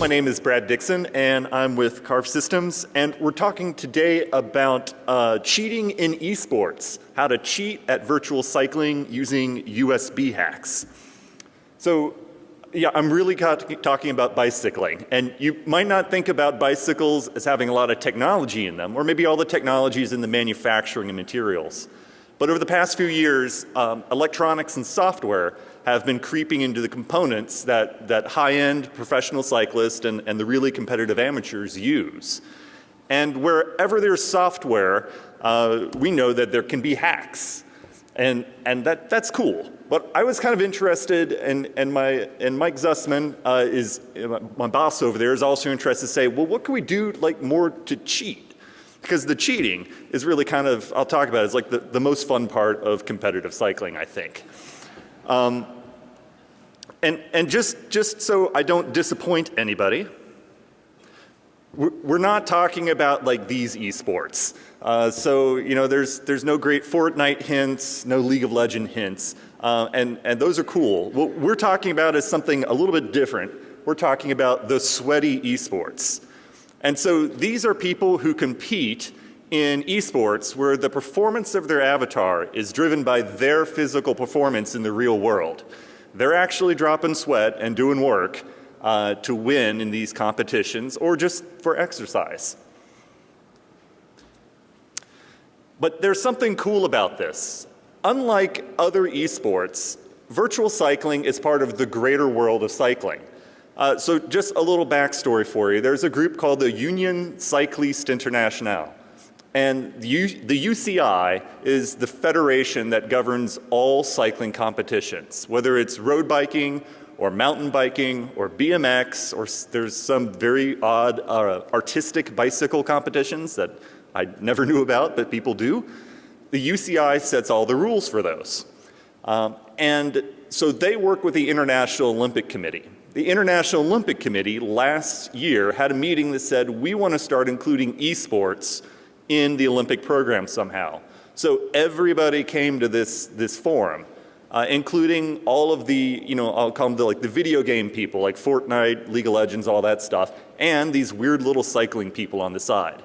My name is Brad Dixon and I'm with Carve Systems and we're talking today about uh, cheating in esports, how to cheat at virtual cycling using USB hacks. So yeah, I'm really talking about bicycling and you might not think about bicycles as having a lot of technology in them or maybe all the technologies in the manufacturing and materials. But over the past few years, um, electronics and software have been creeping into the components that, that high-end professional cyclists and, and the really competitive amateurs use. And wherever there's software, uh, we know that there can be hacks. And, and that, that's cool. But I was kind of interested, and, and, my, and Mike Zusman uh, is, my boss over there is also interested to say, well, what can we do like more to cheat? Because the cheating is really kind of, I'll talk about it, it's like the, the most fun part of competitive cycling, I think. Um, and, and just, just so I don't disappoint anybody, we're not talking about like these esports. Uh, so, you know, there's, there's no great Fortnite hints, no League of Legend hints, uh, and, and those are cool. What we're talking about is something a little bit different. We're talking about the sweaty esports. And so these are people who compete in esports where the performance of their avatar is driven by their physical performance in the real world. They're actually dropping sweat and doing work uh, to win in these competitions or just for exercise. But there's something cool about this. Unlike other esports, virtual cycling is part of the greater world of cycling. Uh, so just a little backstory for you. There's a group called the Union Cycliste Internationale. And the, the UCI is the federation that governs all cycling competitions, whether it's road biking or mountain biking or BMX or there's some very odd uh, artistic bicycle competitions that I never knew about but people do. The UCI sets all the rules for those. Um, and so they work with the International Olympic Committee. The International Olympic Committee last year had a meeting that said we want to start including esports in the Olympic program somehow. So everybody came to this, this forum, uh, including all of the, you know, I'll call them the, like the video game people like Fortnite, League of Legends, all that stuff, and these weird little cycling people on the side.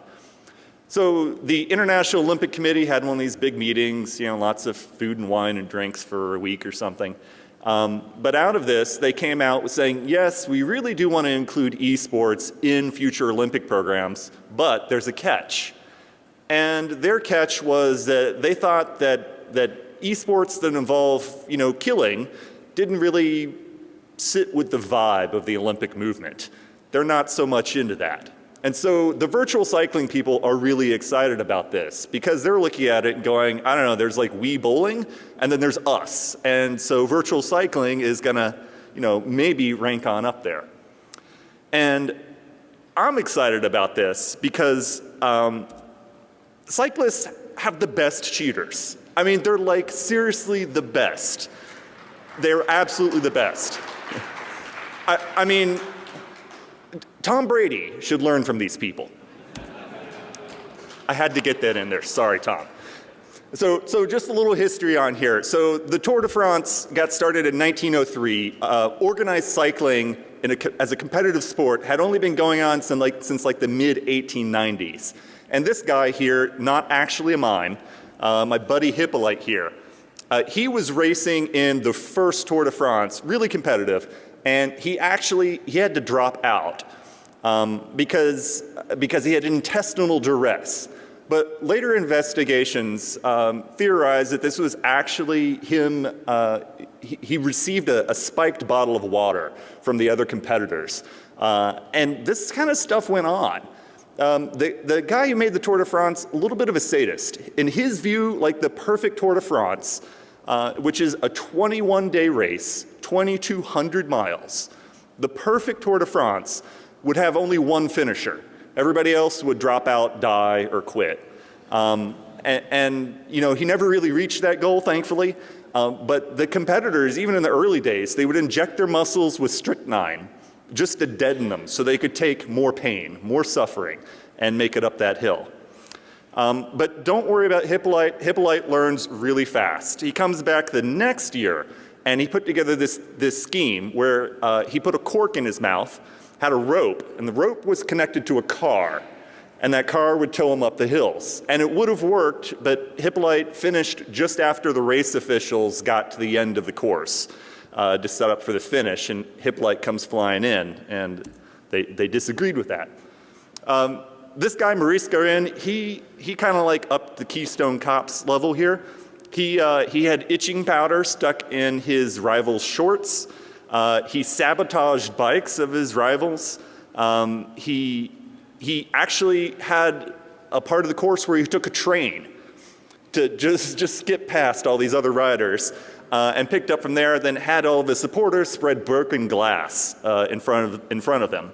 So the International Olympic Committee had one of these big meetings, you know, lots of food and wine and drinks for a week or something. Um, but out of this, they came out with saying, yes, we really do want to include esports in future Olympic programs, but there's a catch. And their catch was that they thought that, that esports that involve, you know, killing didn't really sit with the vibe of the Olympic movement. They're not so much into that. And so the virtual cycling people are really excited about this because they're looking at it and going, I don't know, there's like Wii bowling and then there's us. And so virtual cycling is gonna, you know, maybe rank on up there. And I'm excited about this because um, cyclists have the best cheaters. I mean, they're like seriously the best. They're absolutely the best. I, I mean, Tom Brady should learn from these people. I had to get that in there. Sorry, Tom. So, so just a little history on here. So the Tour de France got started in 1903. Uh, organized cycling a, as a competitive sport had only been going on since like, since like the mid 1890s. And this guy here, not actually a mime, uh, my buddy Hippolyte here, uh, he was racing in the first Tour de France, really competitive, and he actually, he had to drop out um, because, because he had intestinal duress. But later investigations um, theorized that this was actually him, uh, he, he, received a, a, spiked bottle of water from the other competitors. Uh, and this kind of stuff went on. Um, the, the guy who made the Tour de France, a little bit of a sadist. In his view, like the perfect Tour de France, uh, which is a 21 day race, 2,200 miles, the perfect Tour de France would have only one finisher. Everybody else would drop out, die, or quit. Um, and, and, you know, he never really reached that goal, thankfully. Uh, but the competitors, even in the early days, they would inject their muscles with strychnine just to deaden them so they could take more pain, more suffering, and make it up that hill. Um, but don't worry about Hippolyte. Hippolyte learns really fast. He comes back the next year and he put together this, this scheme where uh, he put a cork in his mouth had a rope, and the rope was connected to a car, and that car would tow him up the hills. And it would have worked, but Hippolyte finished just after the race officials got to the end of the course uh, to set up for the finish, and Hippolyte comes flying in, and they, they disagreed with that. Um, this guy, Maurice Garin, he, he kind of like upped the Keystone Cops level here. He, uh, he had itching powder stuck in his rival's shorts. Uh, he sabotaged bikes of his rivals. Um, he, he actually had a part of the course where he took a train to just, just skip past all these other riders uh, and picked up from there, then had all of his supporters spread broken glass uh, in, front of, in front of them.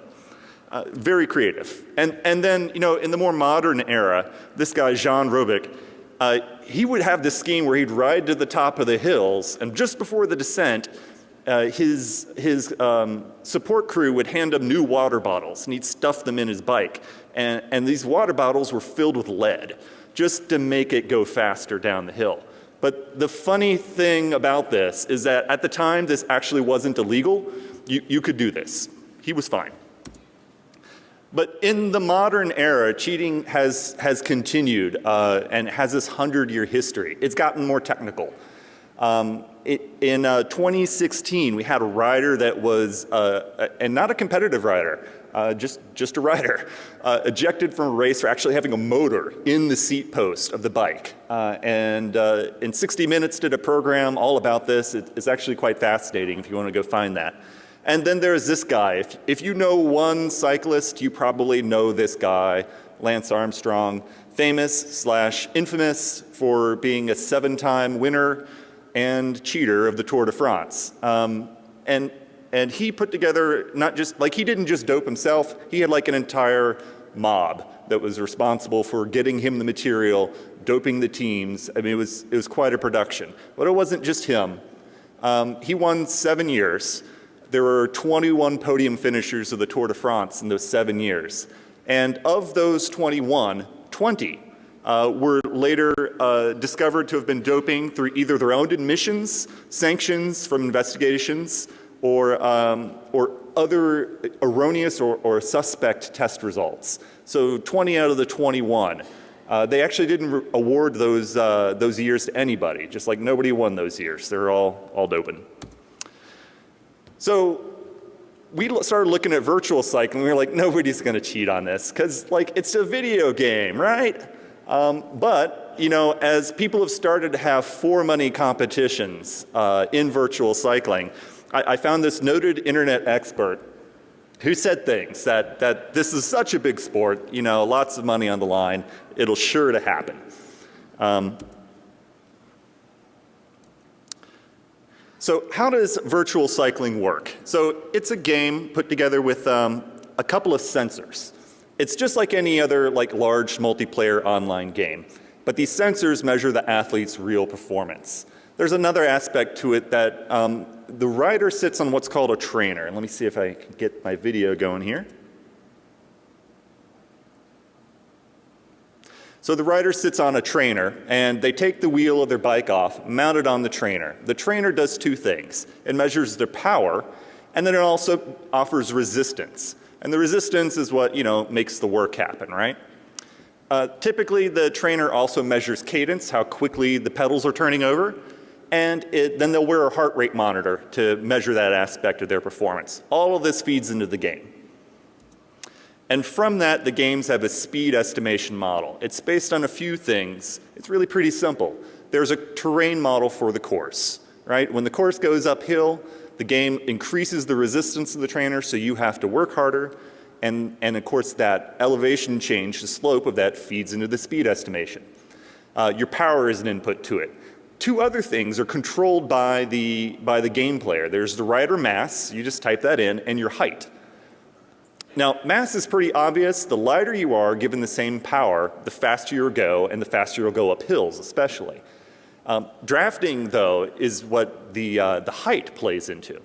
Uh, very creative. And, and then, you know, in the more modern era, this guy, Jean Robic, uh, he would have this scheme where he'd ride to the top of the hills, and just before the descent, uh, his, his um, support crew would hand him new water bottles and he'd stuff them in his bike. And, and these water bottles were filled with lead just to make it go faster down the hill. But the funny thing about this is that at the time this actually wasn't illegal. You, you could do this. He was fine. But in the modern era, cheating has, has continued uh, and has this 100 year history. It's gotten more technical. Um, it, in uh, 2016, we had a rider that was, uh, and not a competitive rider, uh, just, just a rider, uh, ejected from a race for actually having a motor in the seat post of the bike. Uh, and uh, in 60 Minutes did a program all about this. It, it's actually quite fascinating if you want to go find that. And then there's this guy. If, if you know one cyclist, you probably know this guy, Lance Armstrong, famous slash infamous for being a seven-time winner and cheater of the Tour de France. Um, and, and he put together not just, like he didn't just dope himself, he had like an entire mob that was responsible for getting him the material, doping the teams. I mean, it was, it was quite a production. But it wasn't just him. Um, he won seven years. There were 21 podium finishers of the Tour de France in those seven years. And of those 21, 20 uh, were later uh, discovered to have been doping through either their own admissions, sanctions from investigations, or, um, or other erroneous or, or, suspect test results. So 20 out of the 21. Uh, they actually didn't award those, uh, those years to anybody, just like nobody won those years. They're all, all doping. So we started looking at virtual cycling. We were like, nobody's going to cheat on this because like it's a video game, right? Um, but, you know, as people have started to have for money competitions uh, in virtual cycling, I, I, found this noted internet expert who said things that, that this is such a big sport, you know, lots of money on the line, it'll sure to happen. Um, so how does virtual cycling work? So it's a game put together with um, a couple of sensors. It's just like any other like large multiplayer online game, but these sensors measure the athlete's real performance. There's another aspect to it that um, the rider sits on what's called a trainer. let me see if I can get my video going here. So the rider sits on a trainer and they take the wheel of their bike off, mount it on the trainer. The trainer does two things. It measures their power and then it also offers resistance. And the resistance is what, you know, makes the work happen, right? Uh, typically, the trainer also measures cadence, how quickly the pedals are turning over, and it, then they'll wear a heart rate monitor to measure that aspect of their performance. All of this feeds into the game. And from that, the games have a speed estimation model. It's based on a few things. It's really pretty simple. There's a terrain model for the course, right? When the course goes uphill, the game increases the resistance of the trainer, so you have to work harder. And, and of course, that elevation change, the slope of that feeds into the speed estimation. Uh, your power is an input to it. Two other things are controlled by the, by the game player. There's the rider mass, you just type that in, and your height. Now, mass is pretty obvious. The lighter you are, given the same power, the faster you'll go, and the faster you'll go up hills especially. Um, drafting, though, is what the, uh, the height plays into.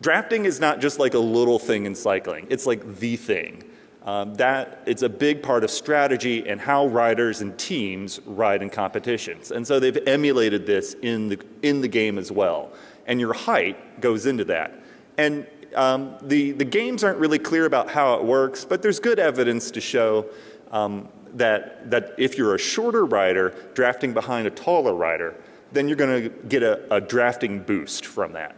Drafting is not just like a little thing in cycling. It's like the thing. Um, that it's a big part of strategy and how riders and teams ride in competitions. And so they've emulated this in the, in the game as well. And your height goes into that. And um, the, the games aren't really clear about how it works, but there's good evidence to show um, that, that if you're a shorter rider drafting behind a taller rider, then you're going to get a, a drafting boost from that.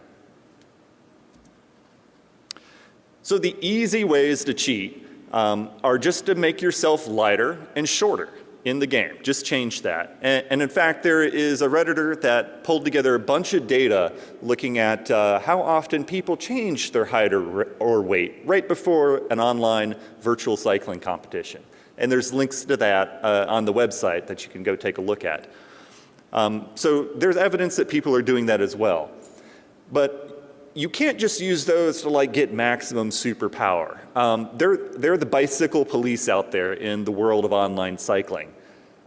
So the easy ways to cheat um, are just to make yourself lighter and shorter in the game. Just change that. And, and, in fact, there is a Redditor that pulled together a bunch of data looking at uh, how often people change their height or, or weight right before an online virtual cycling competition. And there's links to that uh, on the website that you can go take a look at. Um, so there's evidence that people are doing that as well. But you can't just use those to like get maximum superpower. Um, they're, they're the bicycle police out there in the world of online cycling.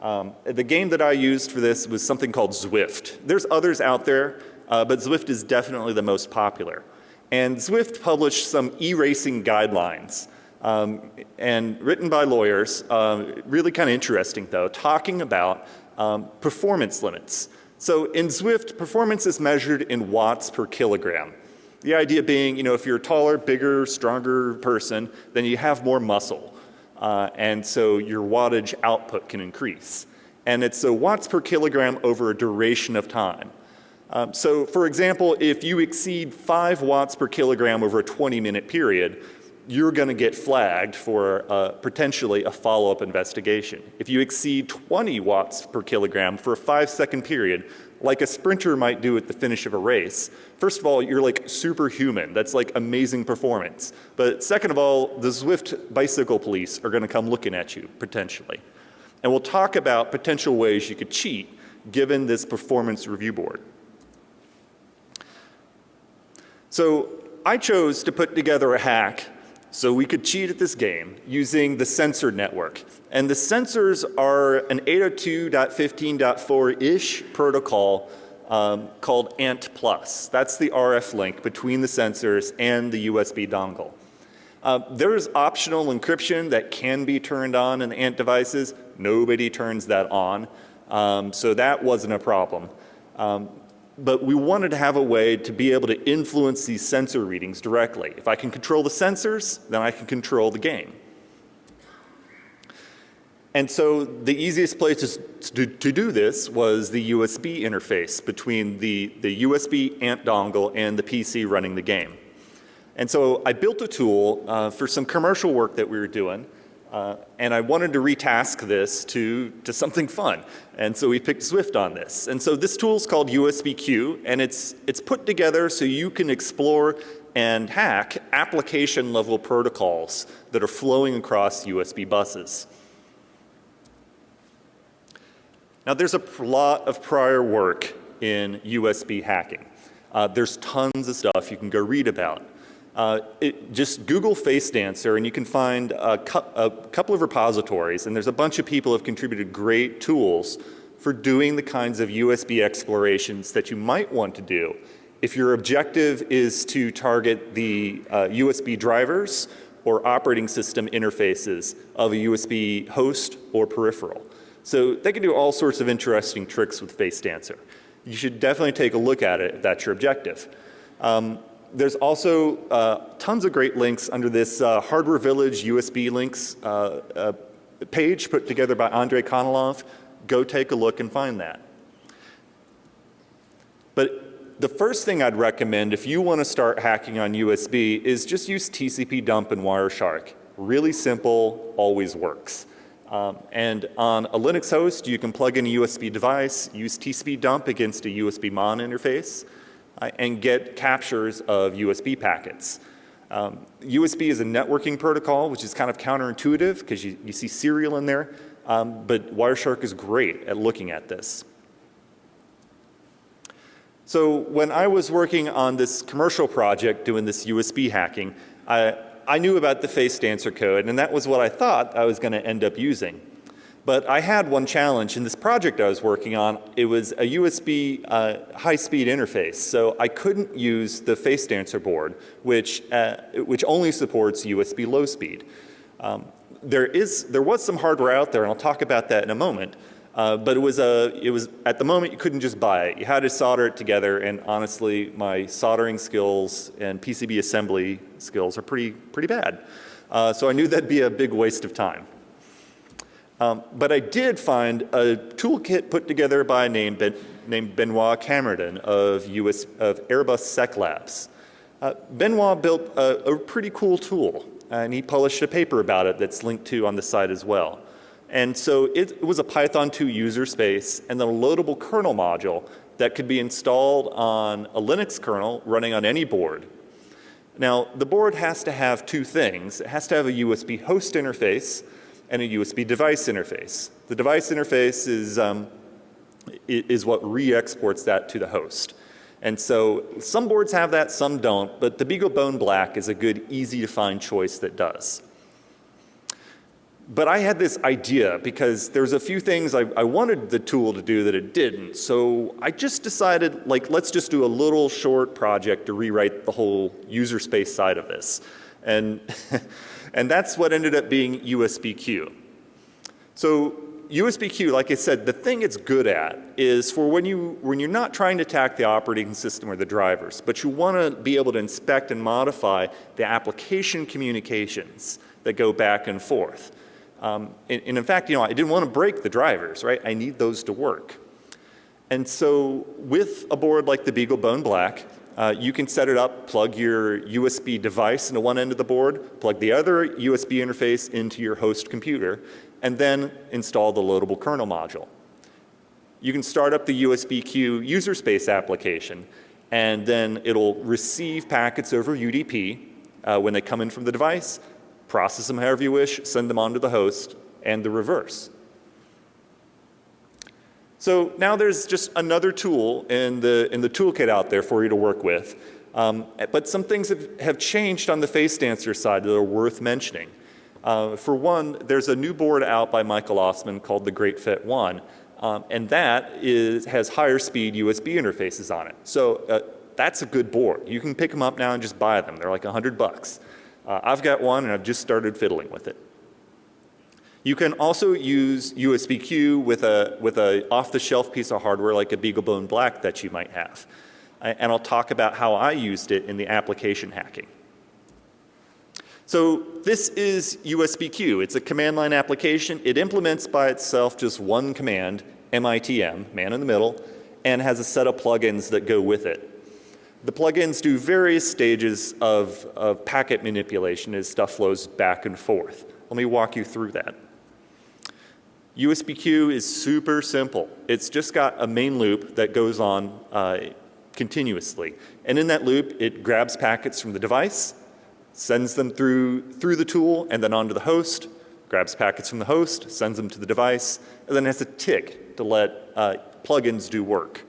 Um, the game that I used for this was something called Zwift. There's others out there, uh, but Zwift is definitely the most popular. And Zwift published some e-racing guidelines um, and written by lawyers, uh, really kind of interesting though, talking about um, performance limits. So in Zwift, performance is measured in watts per kilogram. The idea being, you know, if you're a taller, bigger, stronger person, then you have more muscle. Uh, and so your wattage output can increase. And it's a watts per kilogram over a duration of time. Um, so for example, if you exceed five watts per kilogram over a 20 minute period, you're going to get flagged for uh, potentially a follow-up investigation. If you exceed 20 watts per kilogram for a five second period, like a sprinter might do at the finish of a race, first of all, you're like superhuman. That's like amazing performance. But second of all, the Zwift bicycle police are going to come looking at you potentially. And we'll talk about potential ways you could cheat given this performance review board. So I chose to put together a hack so we could cheat at this game using the sensor network. And the sensors are an 802.15.4-ish protocol um, called ANT+. Plus. That's the RF link between the sensors and the USB dongle. Uh, there is optional encryption that can be turned on in ANT devices. Nobody turns that on. Um, so that wasn't a problem. Um, but we wanted to have a way to be able to influence these sensor readings directly. If I can control the sensors, then I can control the game. And so the easiest place to, to, do this was the USB interface between the, the USB ANT dongle and the PC running the game. And so I built a tool uh, for some commercial work that we were doing uh, and I wanted to retask this to, to something fun. And so we picked Zwift on this. And so this tool is called USB-Q and it's, it's put together so you can explore and hack application level protocols that are flowing across USB buses. Now there's a lot of prior work in USB hacking. Uh, there's tons of stuff you can go read about. Uh, it, just Google Face Dancer and you can find a, cu a, couple of repositories and there's a bunch of people have contributed great tools for doing the kinds of USB explorations that you might want to do if your objective is to target the uh, USB drivers or operating system interfaces of a USB host or peripheral. So they can do all sorts of interesting tricks with Face Dancer. You should definitely take a look at it if that's your objective. Um, there's also uh, tons of great links under this uh, Hardware Village USB links uh, uh, page put together by Andrei Konolov. Go take a look and find that. But the first thing I'd recommend if you want to start hacking on USB is just use TCP dump and Wireshark. Really simple, always works. Um, and on a Linux host, you can plug in a USB device, use TCP dump against a USB MON interface and get captures of USB packets. Um, USB is a networking protocol which is kind of counterintuitive because you, you see serial in there, um, but Wireshark is great at looking at this. So when I was working on this commercial project doing this USB hacking, I, I knew about the face dancer code and that was what I thought I was going to end up using. But I had one challenge in this project I was working on. It was a USB uh, high-speed interface, so I couldn't use the face dancer board, which, uh, which only supports USB low speed. Um, there, is, there was some hardware out there, and I'll talk about that in a moment, Uh, but it was, a, it was, at the moment, you couldn't just buy it. You had to solder it together, and honestly, my soldering skills and PCB assembly skills are pretty, pretty bad. Uh, so I knew that'd be a big waste of time. Um, but I did find a toolkit put together by a name ben, named Benoit Camredon of, US, of Airbus Sec Labs. Uh, Benoit built a, a pretty cool tool, and he published a paper about it that's linked to on the site as well. And so it, it was a Python 2 user space and then a loadable kernel module that could be installed on a Linux kernel running on any board. Now, the board has to have two things. It has to have a USB host interface and a USB device interface. The device interface is, um, is what re-exports that to the host. And so some boards have that, some don't, but the BeagleBone Black is a good, easy to find choice that does. But I had this idea because there's a few things I, I, wanted the tool to do that it didn't. So I just decided, like, let's just do a little short project to rewrite the whole user space side of this. And, and that's what ended up being USBQ. So USBQ, like I said, the thing it's good at is for when, you, when you're not trying to attack the operating system or the drivers, but you want to be able to inspect and modify the application communications that go back and forth. Um, and, and, in fact, you know, I didn't want to break the drivers, right? I need those to work. And so with a board like the BeagleBone Black, uh, you can set it up, plug your USB device into one end of the board, plug the other USB interface into your host computer, and then install the loadable kernel module. You can start up the USBQ user space application, and then it'll receive packets over UDP uh, when they come in from the device, process them however you wish, send them on to the host, and the reverse. So now there's just another tool in the, in the toolkit out there for you to work with. Um, but some things have, have changed on the face dancer side that are worth mentioning. Uh, for one, there's a new board out by Michael Ossmann called the GreatFET One, um, and that is, has higher speed USB interfaces on it. So uh, that's a good board. You can pick them up now and just buy them. They're like a 100 bucks. Uh, I've got one and I've just started fiddling with it. You can also use USB-Q with a, with a off-the-shelf piece of hardware like a BeagleBone Black that you might have. And I'll talk about how I used it in the application hacking. So this is USB-Q. It's a command line application. It implements by itself just one command, MITM, man in the middle, and has a set of plugins that go with it. The plugins do various stages of, of packet manipulation as stuff flows back and forth. Let me walk you through that. USB-Q is super simple. It's just got a main loop that goes on uh, continuously. And in that loop, it grabs packets from the device, sends them through, through the tool and then onto the host, grabs packets from the host, sends them to the device, and then has a tick to let uh, plugins do work.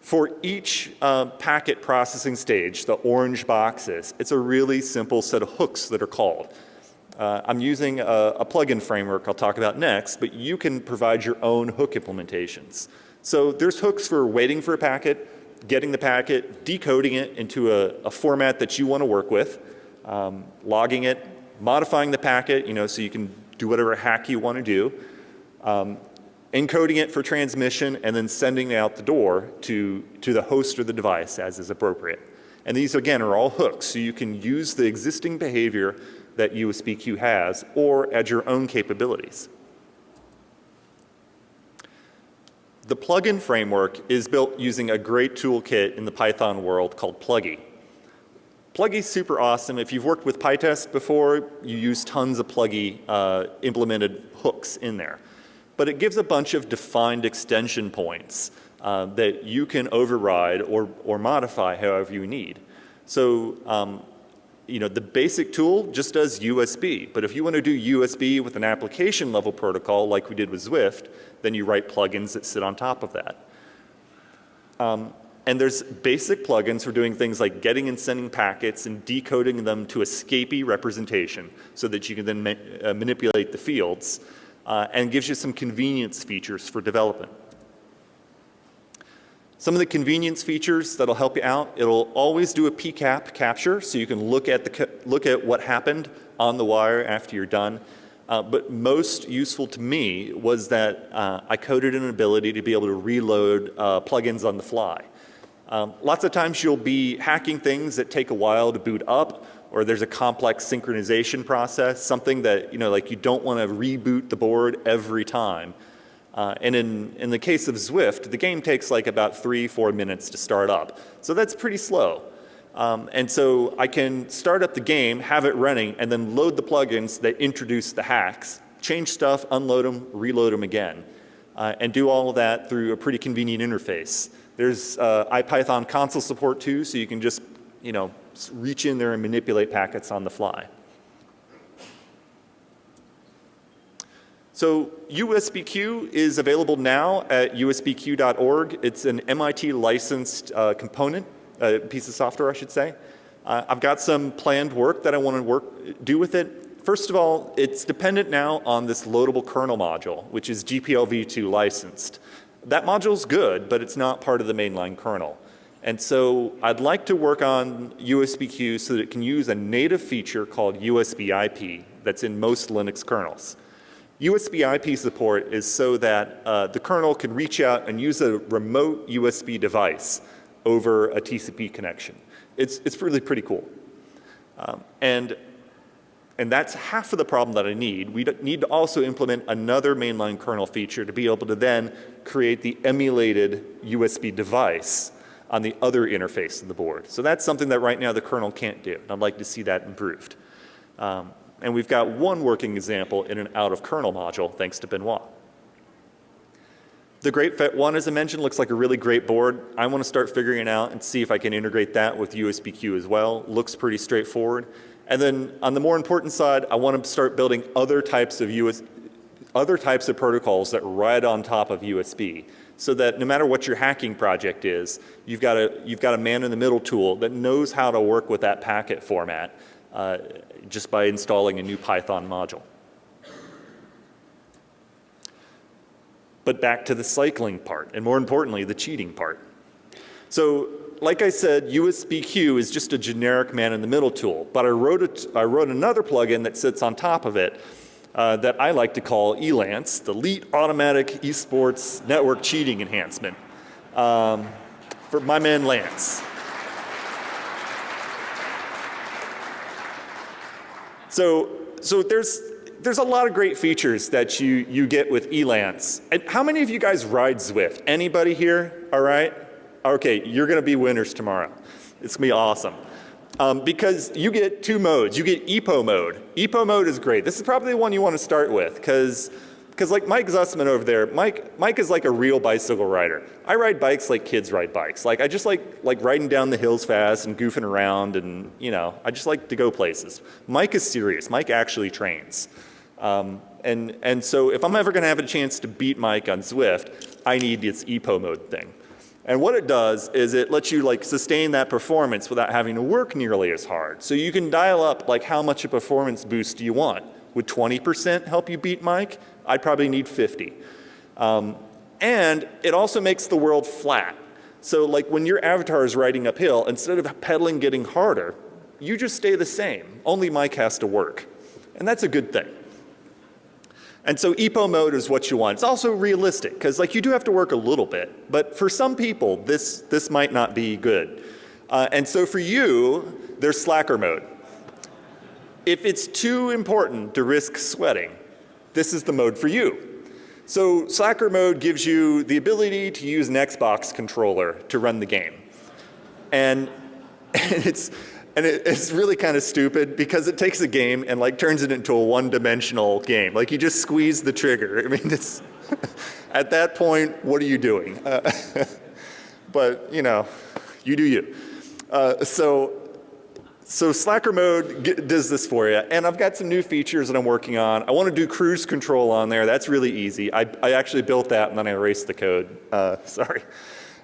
For each uh, packet processing stage, the orange boxes, it's a really simple set of hooks that are called. Uh, I'm using a, a plugin framework I'll talk about next, but you can provide your own hook implementations. So there's hooks for waiting for a packet, getting the packet, decoding it into a, a format that you want to work with, um, logging it, modifying the packet, you know, so you can do whatever hack you want to do, um, encoding it for transmission, and then sending it out the door to, to the host or the device as is appropriate. And these, again, are all hooks, so you can use the existing behavior that USBQ has or add your own capabilities. The plugin framework is built using a great toolkit in the Python world called Pluggy. Pluggy's super awesome. If you've worked with PyTest before, you use tons of Pluggy uh, implemented hooks in there but it gives a bunch of defined extension points uh, that you can override or, or modify however you need. So, um, you know, the basic tool just does USB, but if you want to do USB with an application level protocol like we did with Zwift, then you write plugins that sit on top of that. Um, and there's basic plugins for doing things like getting and sending packets and decoding them to a Scapy representation so that you can then ma uh, manipulate the fields uh, and gives you some convenience features for development. Some of the convenience features that'll help you out, it'll always do a PCAP capture so you can look at, the, look at what happened on the wire after you're done. Uh, but most useful to me was that uh, I coded an ability to be able to reload uh, plugins on the fly. Um, lots of times you'll be hacking things that take a while to boot up or there's a complex synchronization process, something that, you know, like you don't want to reboot the board every time. Uh, and in, in the case of Zwift, the game takes like about three, four minutes to start up. So that's pretty slow. Um, and so I can start up the game, have it running, and then load the plugins that introduce the hacks, change stuff, unload them, reload them again, uh, and do all of that through a pretty convenient interface. There's uh, IPython console support too, so you can just, you know, reach in there and manipulate packets on the fly. So USBQ is available now at usbq.org. It's an MIT licensed uh, component, a uh, piece of software I should say. Uh, I've got some planned work that I want to work, do with it. First of all, it's dependent now on this loadable kernel module, which is GPLv2 licensed. That module's good, but it's not part of the mainline kernel. And so I'd like to work on USBQ so that it can use a native feature called USB IP that's in most Linux kernels. USB IP support is so that uh, the kernel can reach out and use a remote USB device over a TCP connection. It's, it's really pretty cool. Um, and, and that's half of the problem that I need. We need to also implement another mainline kernel feature to be able to then create the emulated USB device on the other interface of the board. So that's something that right now the kernel can't do. And I'd like to see that improved. Um, and we've got one working example in an out of kernel module thanks to Benoit. The Great FET 1, as I mentioned, looks like a really great board. I want to start figuring it out and see if I can integrate that with USBQ as well. Looks pretty straightforward. And then on the more important side, I want to start building other types of US, other types of protocols that ride on top of USB so that no matter what your hacking project is, you've got a, you've got a man-in-the-middle tool that knows how to work with that packet format uh, just by installing a new Python module. But back to the cycling part, and more importantly, the cheating part. So like I said, USBQ is just a generic man-in-the-middle tool, but I wrote, a, I wrote another plugin that sits on top of it uh, that I like to call ELANCE, the Elite Automatic Esports Network Cheating Enhancement, um, for my man Lance. So, so there's, there's a lot of great features that you, you get with ELANCE. And how many of you guys ride Zwift? Anybody here? All right? Okay, you're going to be winners tomorrow. It's going to be awesome. Um, because you get two modes. You get EPO mode. EPO mode is great. This is probably the one you want to start with because because like Mike Zusman over there, Mike, Mike is like a real bicycle rider. I ride bikes like kids ride bikes. Like I just like, like riding down the hills fast and goofing around and you know, I just like to go places. Mike is serious. Mike actually trains. Um, and, and so if I'm ever going to have a chance to beat Mike on Zwift, I need this EPO mode thing. And what it does is it lets you like sustain that performance without having to work nearly as hard. So you can dial up like how much a performance boost do you want. Would 20% help you beat Mike? I'd probably need 50. Um, and it also makes the world flat. So like when your avatar is riding uphill, instead of pedaling getting harder, you just stay the same. Only Mike has to work. And that's a good thing. And so EPO mode is what you want. It's also realistic because like you do have to work a little bit, but for some people this, this might not be good. Uh, and so for you, there's slacker mode. If it's too important to risk sweating, this is the mode for you. So slacker mode gives you the ability to use an Xbox controller to run the game. And, and it's, and it, it's really kind of stupid because it takes a game and like turns it into a one-dimensional game. Like you just squeeze the trigger. I mean, it's at that point, what are you doing? Uh, but you know, you do you. Uh, so, so Slacker mode does this for you. And I've got some new features that I'm working on. I want to do cruise control on there. That's really easy. I, I actually built that and then I erased the code. Uh, sorry.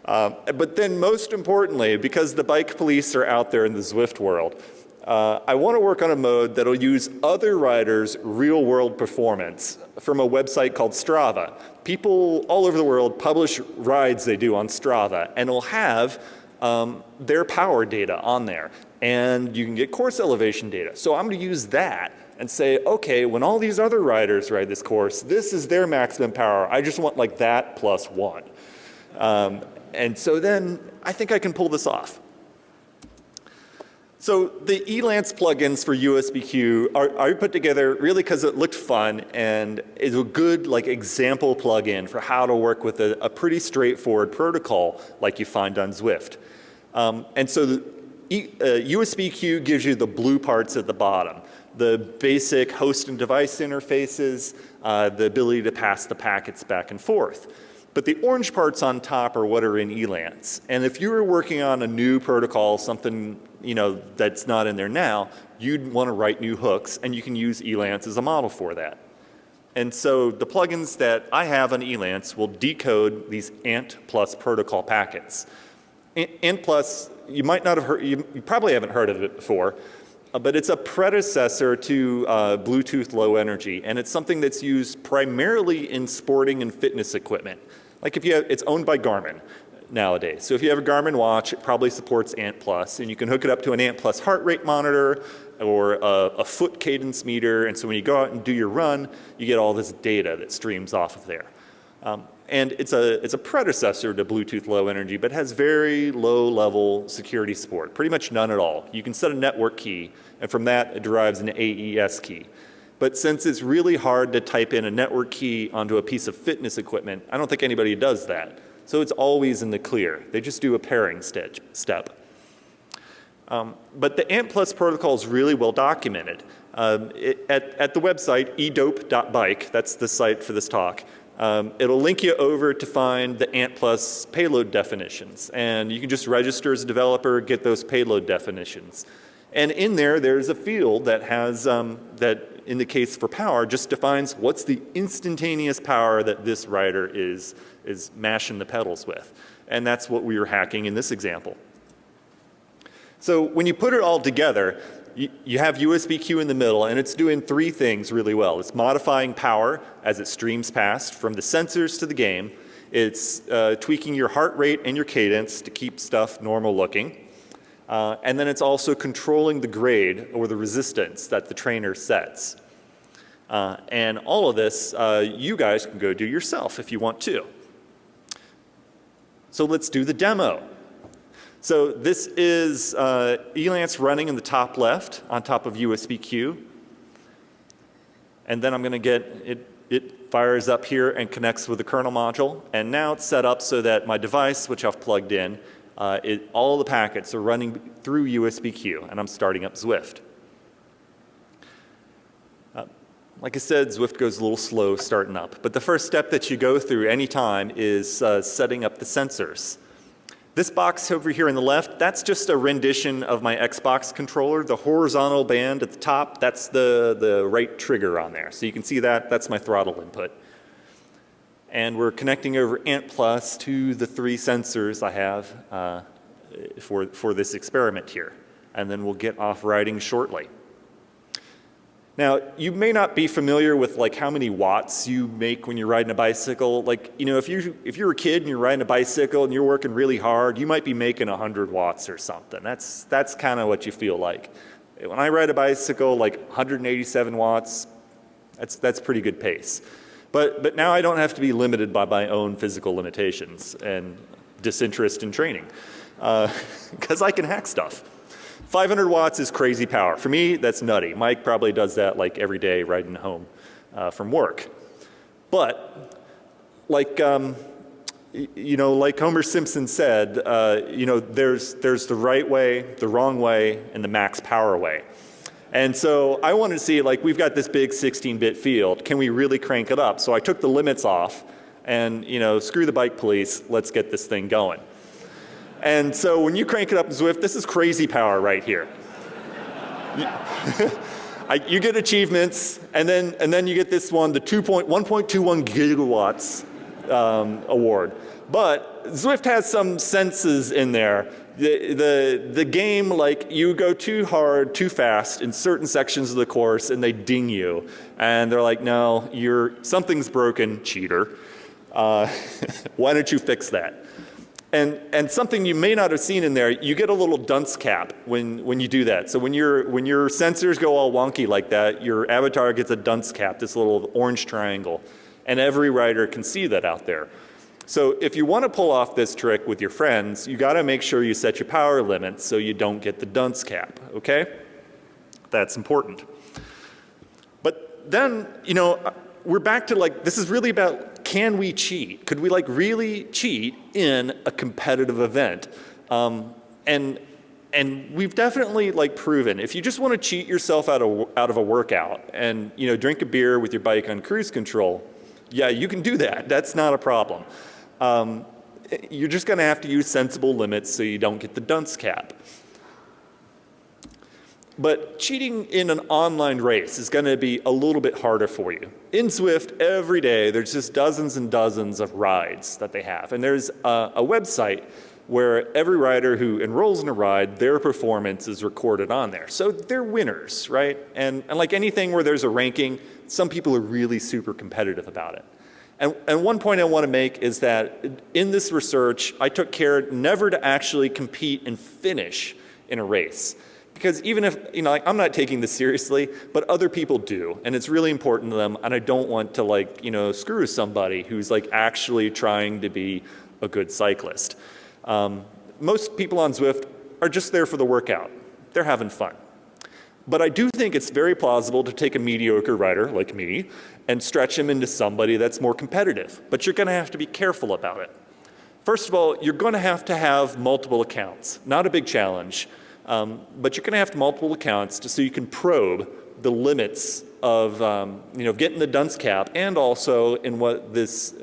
Um, but then most importantly, because the bike police are out there in the Zwift world, uh, I want to work on a mode that will use other riders' real world performance from a website called Strava. People all over the world publish rides they do on Strava and it'll have um, their power data on there and you can get course elevation data. So I'm going to use that and say, okay, when all these other riders ride this course, this is their maximum power. I just want like that plus one. Um, and so then I think I can pull this off. So the Elance plugins for USBQ are, are put together really because it looked fun and is a good like example plugin for how to work with a, a pretty straightforward protocol like you find on Zwift. Um, and so the, e, uh, USBQ gives you the blue parts at the bottom, the basic host and device interfaces, uh, the ability to pass the packets back and forth. But the orange parts on top are what are in ELANCE. And if you were working on a new protocol, something you know, that's not in there now, you'd want to write new hooks and you can use ELANCE as a model for that. And so the plugins that I have on ELANCE will decode these ANT plus protocol packets. ANT plus, you might not have heard, you, you probably haven't heard of it before, uh, but it's a predecessor to uh, Bluetooth low energy and it's something that's used primarily in sporting and fitness equipment. Like if you have, it's owned by Garmin nowadays. So if you have a Garmin watch, it probably supports ANT Plus, and you can hook it up to an ANT Plus heart rate monitor or a, a, foot cadence meter, and so when you go out and do your run, you get all this data that streams off of there. Um, and it's a, it's a predecessor to Bluetooth Low Energy, but has very low level security support, pretty much none at all. You can set a network key, and from that it derives an AES key. But since it's really hard to type in a network key onto a piece of fitness equipment, I don't think anybody does that. So it's always in the clear. They just do a pairing step. Um, but the ANT Plus protocol is really well documented. Um, it, at, at the website edope.bike, that's the site for this talk, um, it'll link you over to find the ANT Plus payload definitions. And you can just register as a developer, get those payload definitions. And in there, there's a field that has, um, that in the case for power, just defines what's the instantaneous power that this rider is is mashing the pedals with. And that's what we were hacking in this example. So when you put it all together, you, have USB-Q in the middle and it's doing three things really well. It's modifying power as it streams past from the sensors to the game. It's uh, tweaking your heart rate and your cadence to keep stuff normal looking. Uh, and then it's also controlling the grade or the resistance that the trainer sets. Uh, and all of this, uh, you guys can go do yourself if you want to. So let's do the demo. So this is uh, Elance running in the top left on top of USB-Q. And then I'm going to get it, it fires up here and connects with the kernel module. And now it's set up so that my device, which I've plugged in, uh, it, all the packets are running through USB-Q and I'm starting up Zwift. Uh, like I said, Zwift goes a little slow starting up. But the first step that you go through any time is uh, setting up the sensors. This box over here on the left, that's just a rendition of my Xbox controller. The horizontal band at the top, that's the, the right trigger on there. So you can see that, that's my throttle input. And we're connecting over ANT Plus to the three sensors I have uh, for, for this experiment here. And then we'll get off riding shortly. Now, you may not be familiar with like how many watts you make when you're riding a bicycle. Like, you know, if you if you're a kid and you're riding a bicycle and you're working really hard, you might be making 100 watts or something. That's that's kind of what you feel like. When I ride a bicycle, like 187 watts, that's that's pretty good pace. But but now I don't have to be limited by my own physical limitations and disinterest in training, because uh, I can hack stuff. 500 watts is crazy power. For me, that's nutty. Mike probably does that like every day riding home uh, from work. But like, um, you know, like Homer Simpson said, uh, you know, there's, there's the right way, the wrong way, and the max power way. And so I wanted to see like we've got this big 16-bit field. Can we really crank it up? So I took the limits off and you know, screw the bike police, let's get this thing going. And so when you crank it up in Zwift, this is crazy power right here. I, you get achievements, and then, and then you get this one, the 1.21 gigawatts um, award. But Zwift has some senses in there. The, the, the game, like you go too hard, too fast in certain sections of the course and they ding you. And they're like, no, you're, something's broken, cheater. Uh, why don't you fix that? And, and something you may not have seen in there, you get a little dunce cap when, when you do that. So when, you when your sensors go all wonky like that, your avatar gets a dunce cap, this little orange triangle. And every rider can see that out there. So if you want to pull off this trick with your friends, you got to make sure you set your power limits so you don't get the dunce cap, okay? That's important. But then, you know, we're back to like, this is really about can we cheat? Could we like really cheat in a competitive event? Um, and, and we've definitely like proven if you just want to cheat yourself out of, out of a workout and you know, drink a beer with your bike on cruise control, yeah, you can do that. That's not a problem. Um, you're just going to have to use sensible limits so you don't get the dunce cap. But cheating in an online race is going to be a little bit harder for you. In Zwift, every day, there's just dozens and dozens of rides that they have. And there's a, a website where every rider who enrolls in a ride, their performance is recorded on there. So they're winners, right? And, and like anything where there's a ranking, some people are really super competitive about it. And, and one point I want to make is that in this research, I took care never to actually compete and finish in a race. Because even if, you know, like, I'm not taking this seriously, but other people do, and it's really important to them, and I don't want to like, you know, screw somebody who's like actually trying to be a good cyclist. Um, most people on Zwift are just there for the workout. They're having fun. But I do think it's very plausible to take a mediocre rider like me and stretch him into somebody that's more competitive. But you're going to have to be careful about it. First of all, you're going to have to have multiple accounts. Not a big challenge. Um, but you're going to have multiple accounts to, so you can probe the limits of um, you know getting the dunce cap and also in what this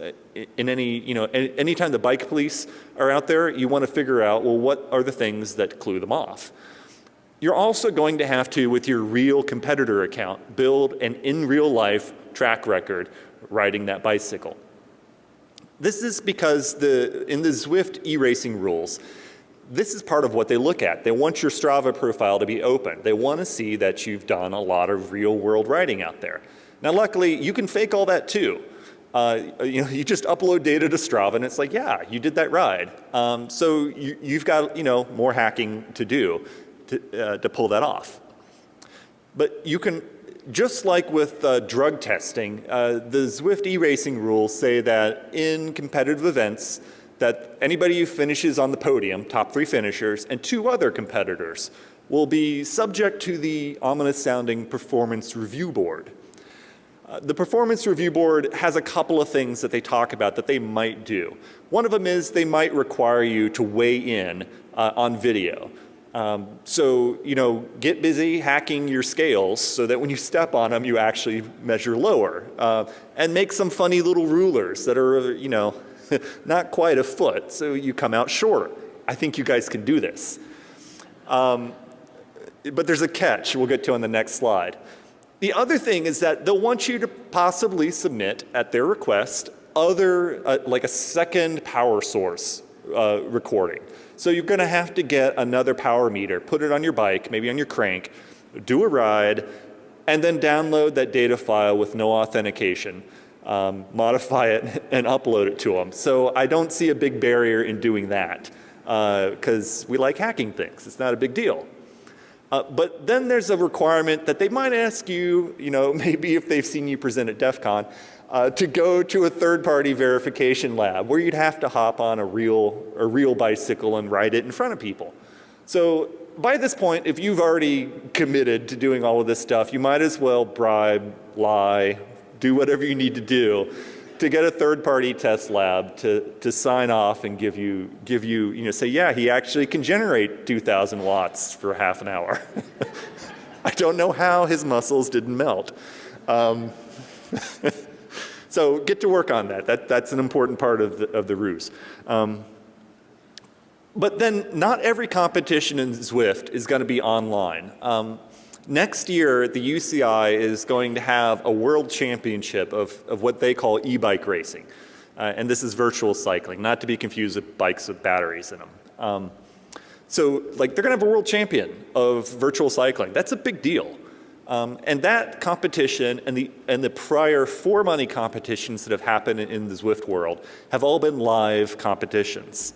in any you know any, anytime the bike police are out there you want to figure out well what are the things that clue them off? You're also going to have to with your real competitor account build an in real life track record riding that bicycle. This is because the in the Zwift e-racing rules this is part of what they look at. They want your Strava profile to be open. They want to see that you've done a lot of real world riding out there. Now luckily, you can fake all that too. Uh, you know, you just upload data to Strava and it's like, yeah, you did that ride. Um, so you, have got, you know, more hacking to do to, uh, to pull that off. But you can, just like with uh, drug testing, uh, the Zwift e-racing rules say that in competitive events, that anybody who finishes on the podium, top three finishers, and two other competitors will be subject to the ominous sounding performance review board. Uh, the performance review board has a couple of things that they talk about that they might do. One of them is they might require you to weigh in uh, on video. Um, so, you know, get busy hacking your scales so that when you step on them, you actually measure lower. Uh, and make some funny little rulers that are, you know, not quite a foot, so you come out short. I think you guys can do this. Um, but there's a catch we'll get to on the next slide. The other thing is that they'll want you to possibly submit at their request other, uh, like a second power source uh, recording. So you're going to have to get another power meter, put it on your bike, maybe on your crank, do a ride, and then download that data file with no authentication um, modify it and upload it to them. So I don't see a big barrier in doing that because uh, we like hacking things. It's not a big deal. Uh, but then there's a requirement that they might ask you, you know, maybe if they've seen you present at DEF CON, uh, to go to a third-party verification lab where you'd have to hop on a real, a real bicycle and ride it in front of people. So by this point, if you've already committed to doing all of this stuff, you might as well bribe, lie, do whatever you need to do to get a third party test lab to, to sign off and give you, give you, you know, say, yeah, he actually can generate 2,000 watts for half an hour. I don't know how his muscles didn't melt. Um, so get to work on that. that. That's an important part of the, of the ruse. Um, but then not every competition in Zwift is going to be online. Um, Next year, the UCI is going to have a world championship of, of what they call e-bike racing. Uh, and this is virtual cycling, not to be confused with bikes with batteries in them. Um, so like they're going to have a world champion of virtual cycling. That's a big deal. Um, and that competition and the, and the prior for money competitions that have happened in the Zwift world have all been live competitions.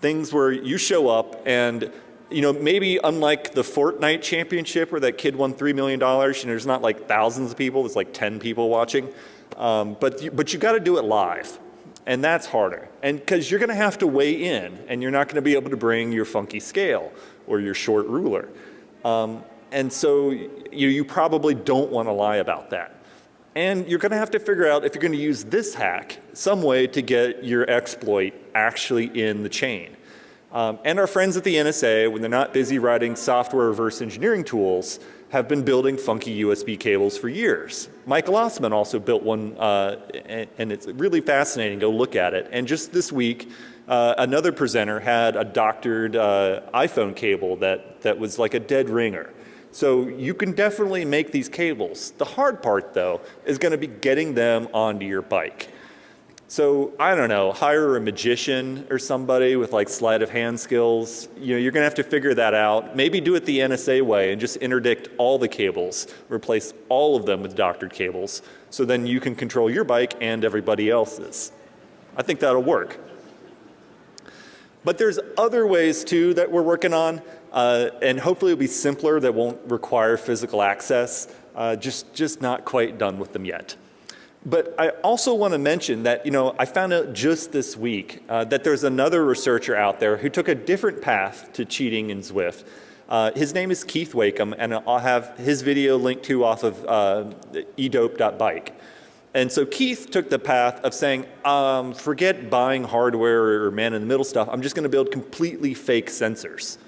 Things where you show up and you know, maybe unlike the Fortnite championship where that kid won $3 million, you know, there's not like thousands of people, there's like 10 people watching. Um, but, you, but you got to do it live. And that's harder. And because you're going to have to weigh in and you're not going to be able to bring your funky scale or your short ruler. Um, and so you, you probably don't want to lie about that. And you're going to have to figure out if you're going to use this hack some way to get your exploit actually in the chain. Um, and our friends at the NSA, when they're not busy writing software reverse engineering tools, have been building funky USB cables for years. Michael Ossmann also built one, uh, and, and, it's really fascinating. Go look at it. And just this week, uh, another presenter had a doctored uh, iPhone cable that, that was like a dead ringer. So you can definitely make these cables. The hard part though is going to be getting them onto your bike. So I don't know, hire a magician or somebody with like sleight of hand skills. You know, you're gonna have to figure that out. Maybe do it the NSA way and just interdict all the cables, replace all of them with doctored cables, so then you can control your bike and everybody else's. I think that'll work. But there's other ways too that we're working on, uh, and hopefully it'll be simpler that won't require physical access. Uh, just, just not quite done with them yet. But I also want to mention that, you know, I found out just this week uh, that there's another researcher out there who took a different path to cheating in Zwift. Uh, his name is Keith Wakeham, and I'll have his video linked to off of uh, edope.bike. And so Keith took the path of saying, um, forget buying hardware or man-in-the-middle stuff, I'm just going to build completely fake sensors.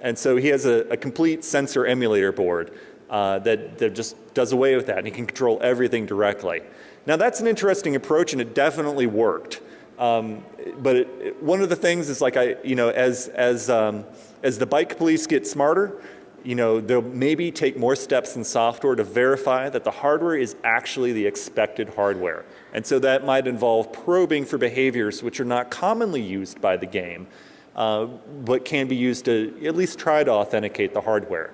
And so he has a, a complete sensor emulator board uh, that, that just does away with that, and he can control everything directly. Now that's an interesting approach and it definitely worked. Um, but it, it, one of the things is like I, you know, as, as, um, as the bike police get smarter, you know, they'll maybe take more steps in software to verify that the hardware is actually the expected hardware. And so that might involve probing for behaviors which are not commonly used by the game, uh, but can be used to at least try to authenticate the hardware.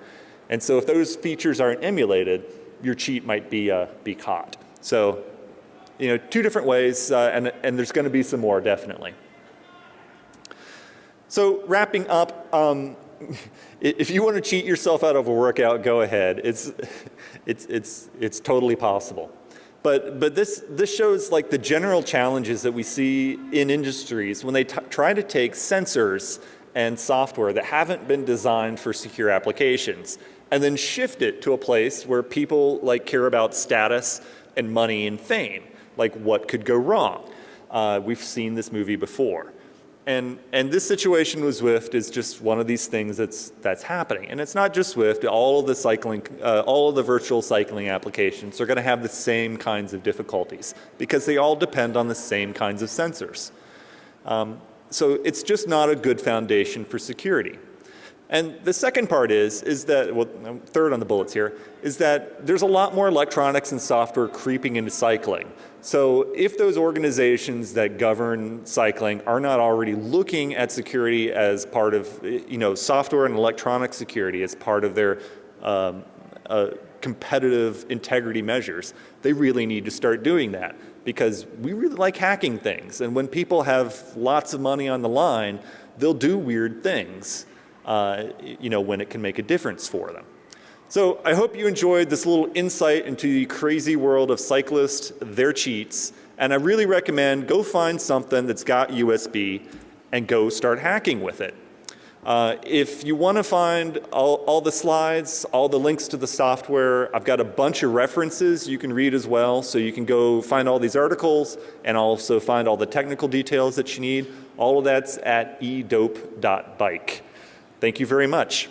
And so if those features aren't emulated, your cheat might be, uh, be caught. So you know, two different ways, uh, and, and there's going to be some more, definitely. So wrapping up, um, if you want to cheat yourself out of a workout, go ahead. It's, it's, it's, it's totally possible. But, but this, this shows like the general challenges that we see in industries when they try to take sensors and software that haven't been designed for secure applications and then shift it to a place where people like care about status and money and fame like what could go wrong. Uh, we've seen this movie before. And, and this situation with Zwift is just one of these things that's, that's happening. And it's not just Zwift, all of the cycling, uh, all of the virtual cycling applications are gonna have the same kinds of difficulties because they all depend on the same kinds of sensors. Um, so it's just not a good foundation for security. And the second part is, is that, well, third on the bullets here, is that there's a lot more electronics and software creeping into cycling. So if those organizations that govern cycling are not already looking at security as part of, you know, software and electronic security as part of their um, uh, competitive integrity measures, they really need to start doing that because we really like hacking things. And when people have lots of money on the line, they'll do weird things uh, you know, when it can make a difference for them. So I hope you enjoyed this little insight into the crazy world of cyclists, their cheats, and I really recommend go find something that's got USB and go start hacking with it. Uh, if you want to find all, all, the slides, all the links to the software, I've got a bunch of references you can read as well. So you can go find all these articles and also find all the technical details that you need. All of that's at edope.bike. Thank you very much.